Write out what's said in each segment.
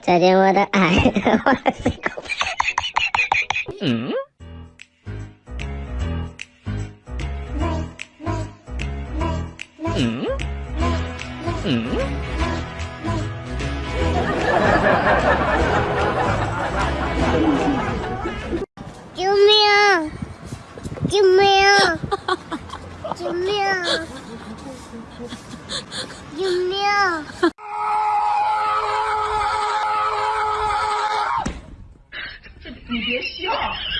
再见我的爱，我的心口。嗯。嗯。嗯。救命！救命！救命！救命！别笑。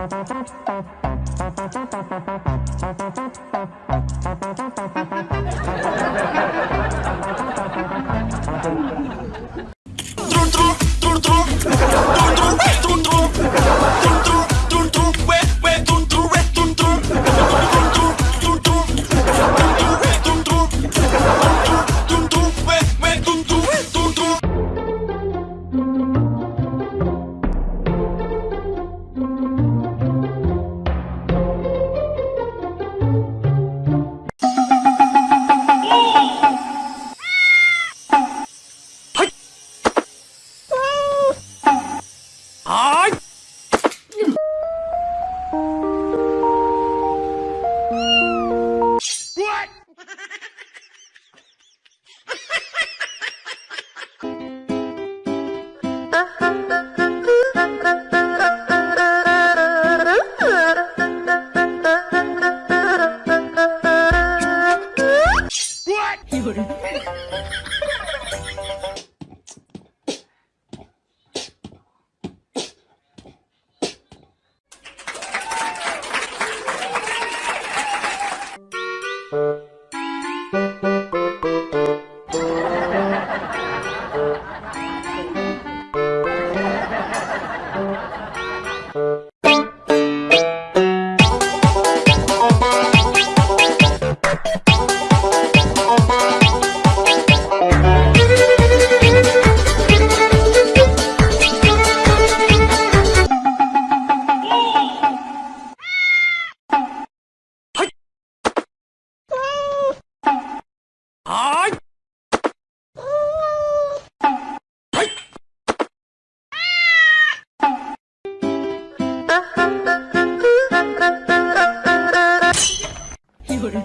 Thank you. これ করে।